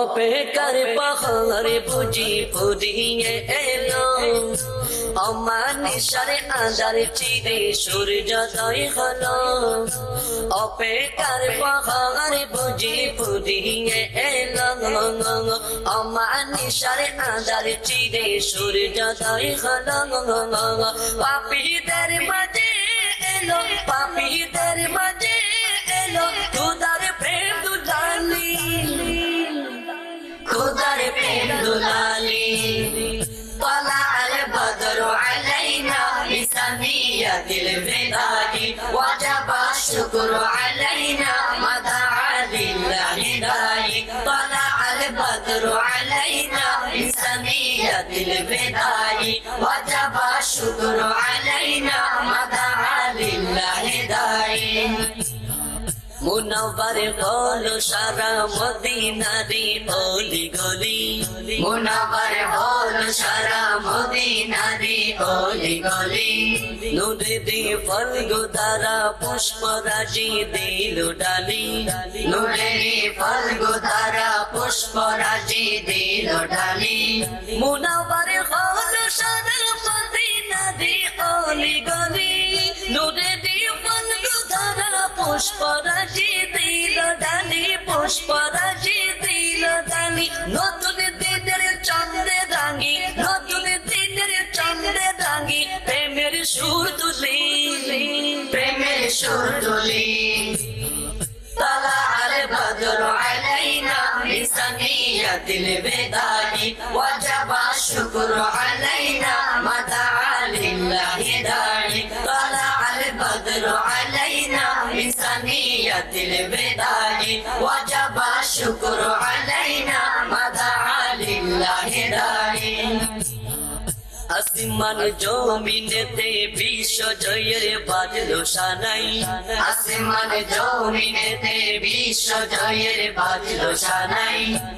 অপেকার পাহাড়ে বুঝি ফুরিয়ে এলো। অমানিসারে আদার চিরে সূর্যোদয় হলো। অপেকার পাহাড়ে বুঝি ফুরিয়ে এলো। অমানিসারে আদার চিরে সূর্যোদয় হলো। পাপীদের মাঝে এলো, পাপীদের মাঝে এলো। খুদার طلع البدر علينا وجب الشكر علينا مدعى لله داي طلع البدر علينا بسمية البلاد وجب الشكر علينا মুনাবার হল সারা মদিনারি অলি গলি। মুনাবার হল সারা মদিনারি অলি গলি। নুরে দি ফল গোদারা পুষ্প রাজি দিল ডালি। নুরে দি ফল গোদারা পুষ্প রাজি দিল ডালি। মুনাবার হল সারা মদিনারি অলি গলি। নুরে দি ফল গোদারা পুষ্পরাজি দিল ডালি পুষ্পরাজি দিল ডালি নতুন দিনের চন্দ্রে রাঙি নতুন দিনের চন্দ্রে রাঙি প্রেমের সুর তুলি প্রেমের সুর তুলি طلع البدر علينا بسنية البداء وجب الشكر علينا مدعا لله داعي طلع البدر علينا بسنية البداء وجب الشكر علينا مدعا لله داعي আসমান জমিনেতে বিশ্ব জয়ের বাজলো সানাই আসমান জমিনেতে বিশ্ব জয়ের বাজলো সানাই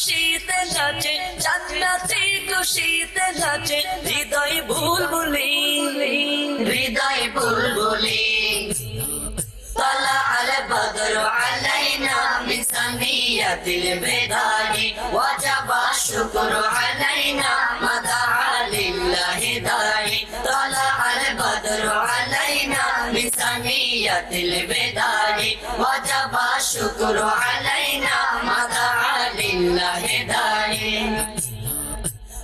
খুশিতে নাচে জান্নাতে খুশিতে নাচে হৃদয় ভুল বলি হৃদয় ভুল বলি طلع البدر علينا بسمية البداء وجب الشكر علينا مدعا لله داعي طلع البدر علينا بسمية البداء وجب الشكر علينا আল্লাহে দাঁড়ে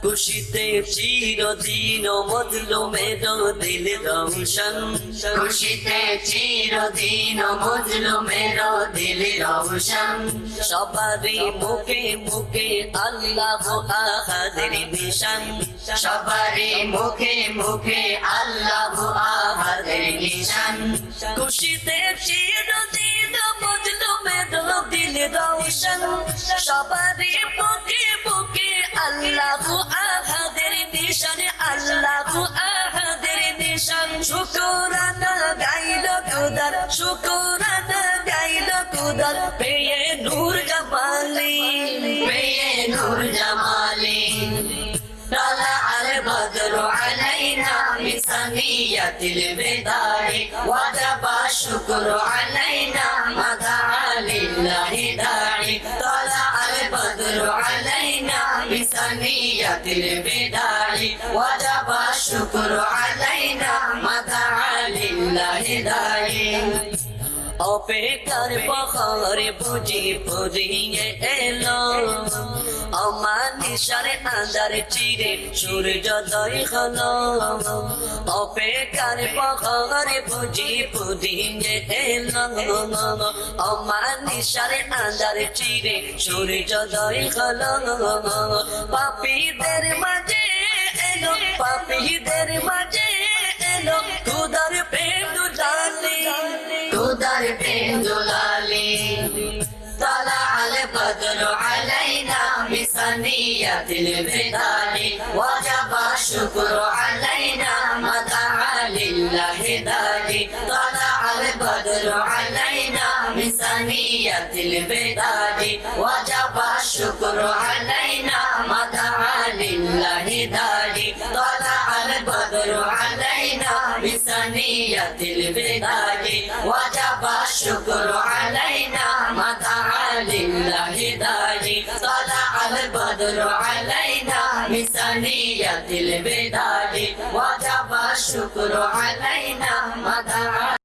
খুশিতে চিরদিন মজলুমের দিল রৌশন খুশিতে চিরদিন মজলুমের দিল রৌশন সবারি মুখে মুখে আল্লাহ আহাদের মিশন সবারি মুখে মুখে আল্লাহ আহাদের মিশন খুশিতে চিরদিন মজলুমের দিল রৌশন شکرانہ گائلو تو دل نور جمالی پہ نور جمالي طلع البدر علينا من ثنية البدار وجب الشكر علينا ما دعا لله داعي طلع البدر علينا بسنية البداء وجب الشكر علينا مدعا لله داعي অপেকার পাহাড়ে বুঝি ফুরিয়ে এলো অমানিসারে আন্দার চিরে সূর্যোদয় হল। অপেক্ষার পখরে বুঝি পুদিন যে এল। অমানিসারে আন্দার চিরে সূর্যোদয় হল। পাপীদের মাঝে এলো, পাপীদের মাঝে এলো। খুদার প্রেম ডালি খুদার প্রেম ডালি তালা আলে বদল আলাইনা إنسانية البدال وجب الشكر علينا ما دعا لله دالي طلع البدر علينا من ثنية البدال وجب الشكر علينا ما دعا لله دالي طلع البدر علينا من ثنية البدال وجب الشكر علينا ما مدعا لله داعي طلع البدر علينا بثنية الوداع وجب الشكر علينا مدى